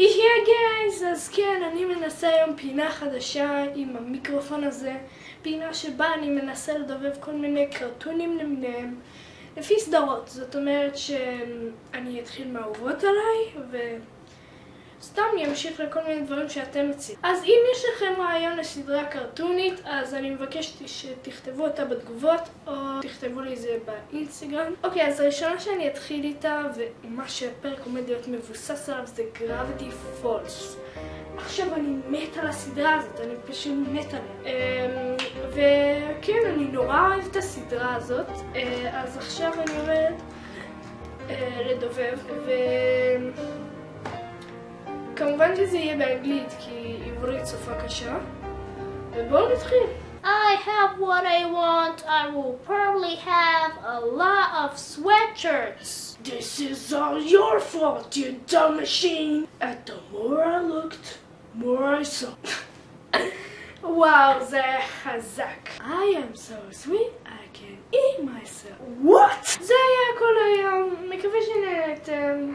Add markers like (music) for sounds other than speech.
יהיה גייז! אז כן, אני מנסה היום פינה חדשה עם המיקרופון הזה. פינה שבה אני מנסה לדובב כל מיני קרטונים למיניהם. לפי סדרות, זאת אומרת שאני אתחיל מהאהובות עליי, וסתם אני אמשיך לכל מיני דברים שאתם מציעים. אז אם יש לכם רעיון לסדרה קרטונית, אז אני מבקשת שתכתבו אותה בתגובות, או תכתבו לי זה באינסטגרם. אוקיי, אז הראשונה שאני אתחיל איתה, ומה שהפרק עומד להיות מבוסס עליו, זה Gravity Falls. עכשיו אני מת על הסדרה הזאת, אני פשוט מת עליה. אמ, וכן, אני נורא אוהב את הסדרה הזאת, אה, אז עכשיו אני עומדת אה, לדובב, וכמובן שזה יהיה באנגלית, כי עברית שפה קשה, ובואו נתחיל. I have what I want. I will probably have a lot of sweatshirts. This is all your fault, you dumb machine! And the more I looked, more I saw. (laughs) וואו, זה חזק. I am so sweet, I can eat myself. What? זה היה כל היום. מקווה שנהנתם.